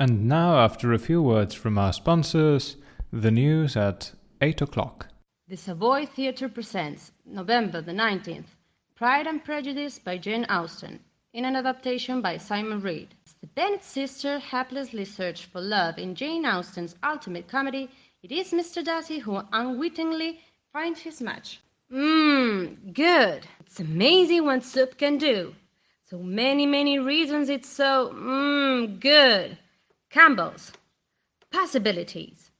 And now, after a few words from our sponsors, the news at 8 o'clock. The Savoy Theatre presents, November the 19th, Pride and Prejudice by Jane Austen, in an adaptation by Simon Reed. As the Bennet sister haplessly search for love in Jane Austen's ultimate comedy, it is Mr. Darcy who unwittingly finds his match. Mmm, good. It's amazing what soup can do. So many, many reasons it's so, mmm, good. Campbell's. Possibilities.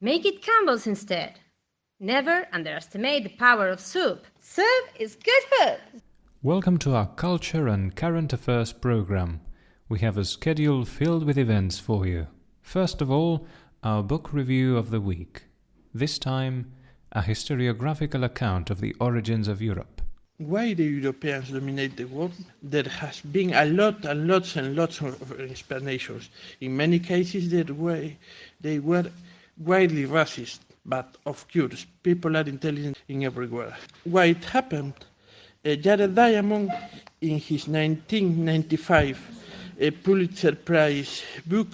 Make it Campbell's instead. Never underestimate the power of soup. Soup is good food. Welcome to our Culture and Current Affairs program. We have a schedule filled with events for you. First of all, our book review of the week. This time, a historiographical account of the origins of Europe. Why the Europeans dominate the world? There has been a lot and lots and lots of explanations. In many cases, they were, they were widely racist, but of course, people are intelligent in everywhere. Why it happened? Uh, Jared Diamond, in his 1995 uh, Pulitzer Prize book,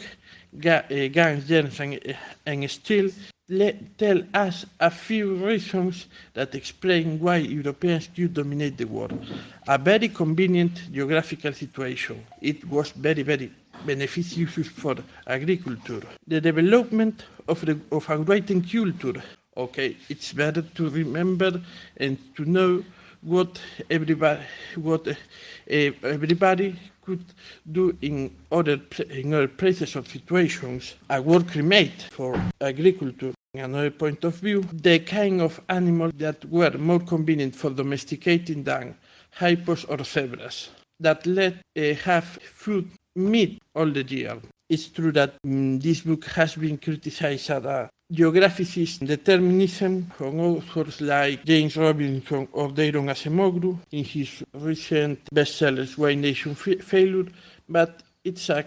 Ga- uh, Guns, Germs and, uh, and Steel, let, tell us a few reasons that explain why Europeans could dominate the world. A very convenient geographical situation. It was very, very beneficial for agriculture. The development of, the, of a writing culture. Okay, it's better to remember and to know what everybody, what uh, everybody could do in other, in other places or situations. A work remade for agriculture another point of view, the kind of animals that were more convenient for domesticating than hippos or zebras, that let uh, have food, meat all the year. It's true that um, this book has been criticized as a geographicist determinism from authors like James Robinson or Daron Acemoglu in his recent bestsellers Why Nation Fa- Failure, but it's a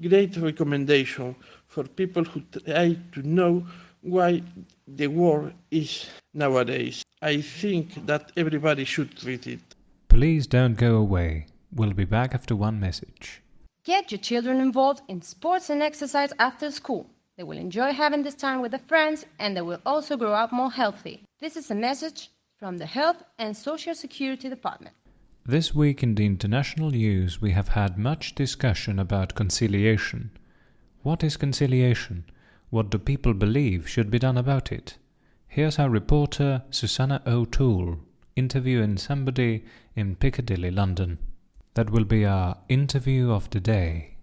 great recommendation for people who try to know why the war is nowadays. I think that everybody should read it. Please don't go away. We'll be back after one message. Get your children involved in sports and exercise after school. They will enjoy having this time with their friends and they will also grow up more healthy. This is a message from the Health and Social Security Department. This week in the international news, we have had much discussion about conciliation. What is conciliation? What do people believe should be done about it? Here's our reporter Susanna O'Toole interviewing somebody in Piccadilly, London. That will be our interview of the day.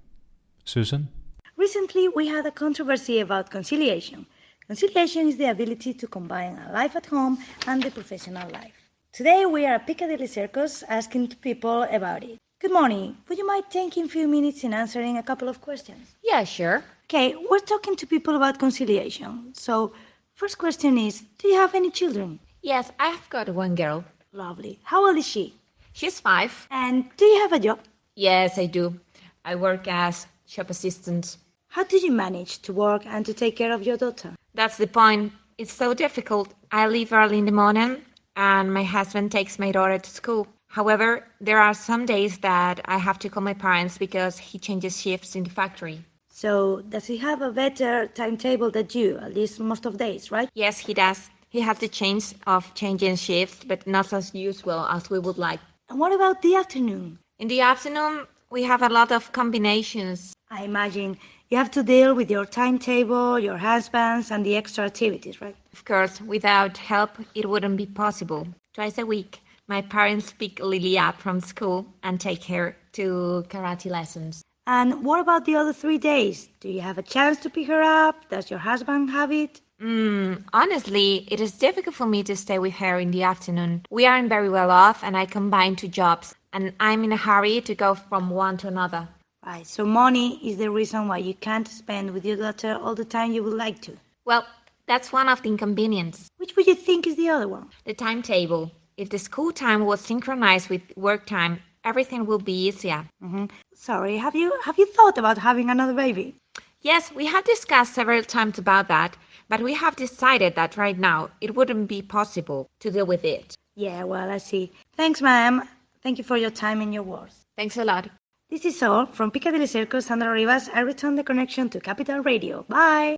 Susan? Recently, we had a controversy about conciliation. Conciliation is the ability to combine a life at home and the professional life. Today, we are at Piccadilly Circus asking people about it. Good morning. Would you mind taking a few minutes in answering a couple of questions? Yeah, sure. Okay, we're talking to people about conciliation. So, first question is Do you have any children? Yes, I have got one girl. Lovely. How old is she? She's five. And do you have a job? Yes, I do. I work as shop assistant. How do you manage to work and to take care of your daughter? That's the point. It's so difficult. I leave early in the morning and my husband takes my daughter to school. However, there are some days that I have to call my parents because he changes shifts in the factory. So, does he have a better timetable than you, at least most of days, right? Yes, he does. He has the chance of changing shifts, but not as usual as we would like. And what about the afternoon? In the afternoon, we have a lot of combinations. I imagine you have to deal with your timetable, your husbands, and the extra activities, right? Of course, without help, it wouldn't be possible. Twice a week, my parents pick Lily up from school and take her to karate lessons. And what about the other three days? Do you have a chance to pick her up? Does your husband have it? Mm, honestly, it is difficult for me to stay with her in the afternoon. We aren't very well off, and I combine two jobs, and I'm in a hurry to go from one to another. Right, so money is the reason why you can't spend with your daughter all the time you would like to. Well, that's one of the inconveniences. Which would you think is the other one? The timetable. If the school time was synchronized with work time, everything will be easier. Mm-hmm. Sorry, have you have you thought about having another baby? Yes, we have discussed several times about that, but we have decided that right now it wouldn't be possible to deal with it. Yeah, well, I see. Thanks, ma'am. Thank you for your time and your words. Thanks a lot. This is all from Piccadilly Circus, Sandra Rivas. I return the connection to Capital Radio. Bye!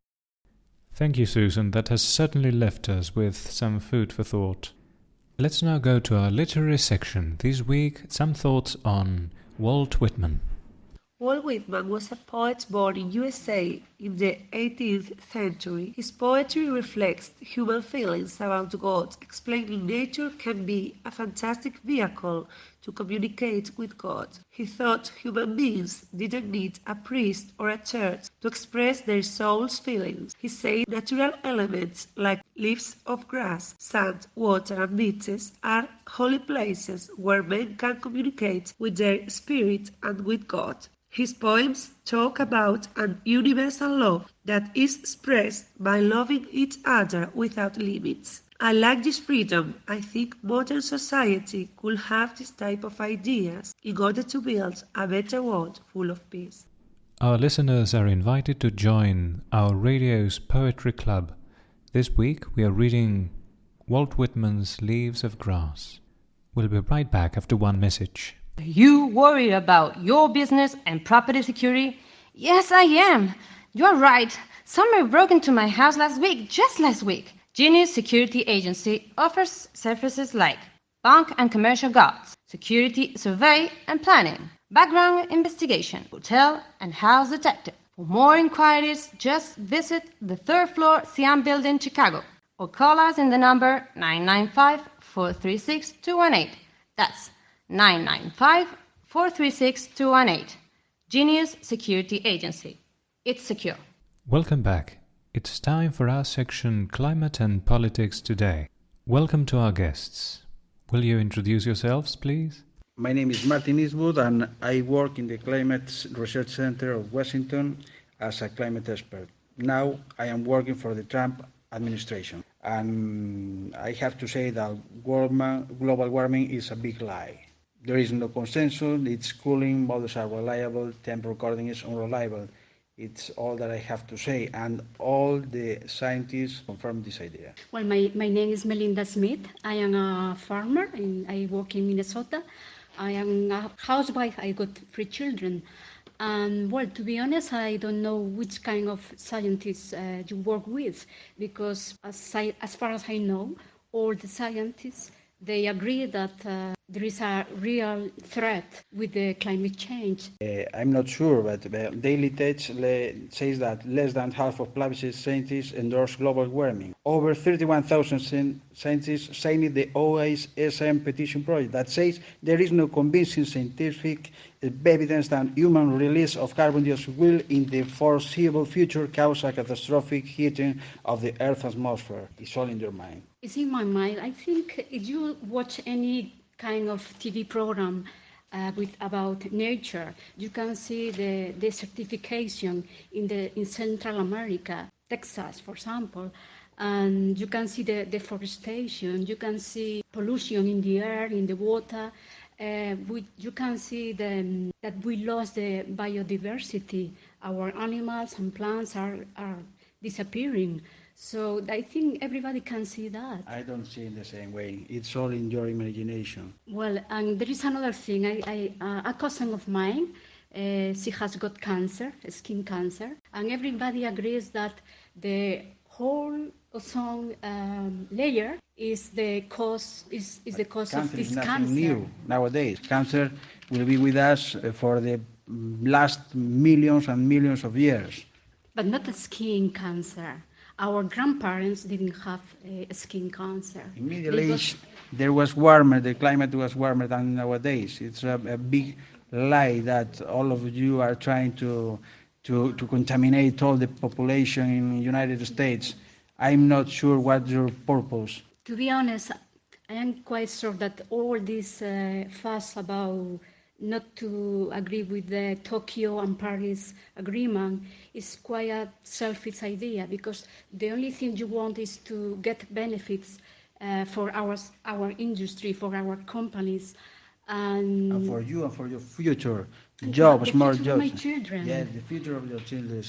Thank you, Susan. That has certainly left us with some food for thought. Let's now go to our literary section. This week, some thoughts on Walt Whitman. Walt Whitman was a poet born in USA in the 18th century. His poetry reflects human feelings about God, explaining nature can be a fantastic vehicle to communicate with God. He thought human beings didn't need a priest or a church to express their soul's feelings. He said natural elements like leaves of grass, sand, water, and beaches are holy places where men can communicate with their spirit and with God. His poems talk about an universal love that is expressed by loving each other without limits. I like this freedom. I think modern society could have this type of ideas in order to build a better world full of peace. Our listeners are invited to join our radio's poetry club. This week we are reading Walt Whitman's Leaves of Grass. We'll be right back after one message. Are you worried about your business and property security? Yes, I am. You're right. Somebody broke into my house last week, just last week. Genius Security Agency offers services like bank and commercial guards, security survey and planning, background investigation, hotel and house detective. For more inquiries, just visit the third floor Siam Building, Chicago, or call us in the number 995 436 218. That's 995 436 218. Genius Security Agency. It's secure. Welcome back. It's time for our section Climate and Politics Today. Welcome to our guests. Will you introduce yourselves, please? My name is Martin Eastwood, and I work in the Climate Research Center of Washington as a climate expert. Now I am working for the Trump administration, and I have to say that global warming is a big lie. There is no consensus, it's cooling, models are reliable, temp recording is unreliable. It's all that I have to say, and all the scientists confirm this idea. Well, my, my name is Melinda Smith. I am a farmer, and I work in Minnesota. I am a housewife. I got three children. And well, to be honest, I don't know which kind of scientists uh, you work with, because as, I, as far as I know, all the scientists they agree that uh, there is a real threat with the climate change. Uh, I'm not sure, but uh, Daily Tech says that less than half of published scientists endorse global warming. Over 31,000 scientists signed the OISM petition project that says there is no convincing scientific evidence that human release of carbon dioxide will, in the foreseeable future, cause a catastrophic heating of the Earth's atmosphere. It's all in your mind. It's in my mind. I think if you watch any kind of TV program uh, with about nature, you can see the desertification in the in Central America, Texas, for example, and you can see the deforestation. You can see pollution in the air, in the water. Uh, we, you can see the, that we lost the biodiversity. Our animals and plants are, are disappearing. So I think everybody can see that. I don't see it the same way. It's all in your imagination. Well, and there is another thing. I, I uh, a cousin of mine, uh, she has got cancer, skin cancer, and everybody agrees that the whole ozone um, layer is the cause is, is the cause cancer of this is nothing cancer. new nowadays. Cancer will be with us for the last millions and millions of years. But not the skin cancer. Our grandparents didn't have uh, skin cancer. In Middle Age, there was warmer. The climate was warmer than nowadays. It's a, a big lie that all of you are trying to to, to contaminate all the population in the United States. I'm not sure what your purpose. To be honest, I am quite sure that all this uh, fuss about not to agree with the Tokyo and Paris agreement is quite a selfish idea because the only thing you want is to get benefits uh, for our, our industry, for our companies. And, and for you and for your future jobs, more jobs. My children. Yeah, the future of your children.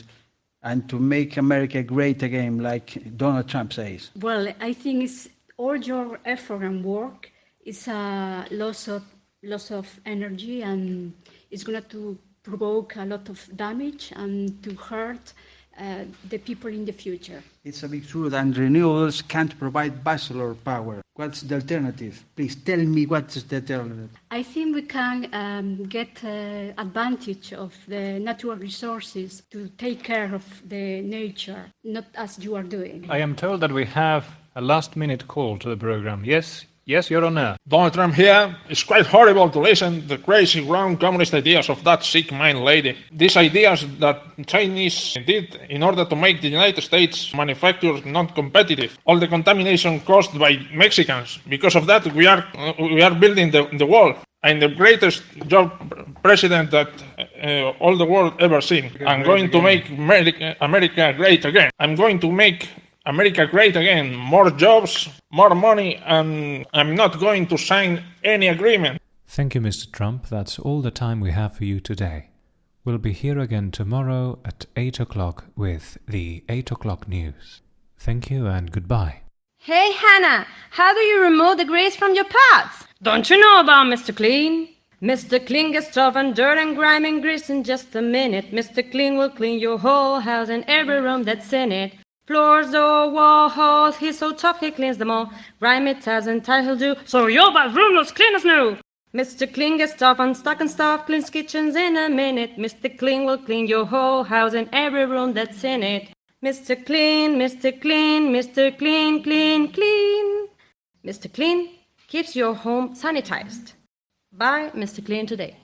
And to make America great again, like Donald Trump says. Well, I think it's all your effort and work is a loss of loss of energy and it's going to provoke a lot of damage and to hurt uh, the people in the future. It's a big truth, and renewables can't provide baseload power. What's the alternative? Please tell me what's the alternative. I think we can um, get uh, advantage of the natural resources to take care of the nature, not as you are doing. I am told that we have a last minute call to the program. Yes, yes, Your Honor. Donald Trump here. It's quite horrible to listen to the crazy wrong communist ideas of that sick mind lady. These ideas that Chinese did in order to make the United States manufacturers not competitive. All the contamination caused by Mexicans. Because of that, we are we are building the, the wall. I'm the greatest job president that uh, all the world ever seen. I'm going to make America, America great again. I'm going to make America great again. More jobs, more money, and I'm not going to sign any agreement. Thank you, Mr. Trump. That's all the time we have for you today. We'll be here again tomorrow at 8 o'clock with the 8 o'clock news. Thank you and goodbye. Hey, Hannah, how do you remove the grease from your pots? Don't you know about Mr. Clean? Mr. Clean gets tough and dirt and grime and grease in just a minute. Mr. Clean will clean your whole house and every room that's in it. Floors, door, walls, he's so tough he cleans them all. Grime it has and tie do, so your bathroom looks clean as new. Mr. Clean gets tough and stuck and stuff, cleans kitchens in a minute. Mr. Clean will clean your whole house and every room that's in it. Mr. Clean, Mr. Clean, Mr. Clean, clean, clean. Mr. Clean keeps your home sanitized. Buy Mr. Clean today.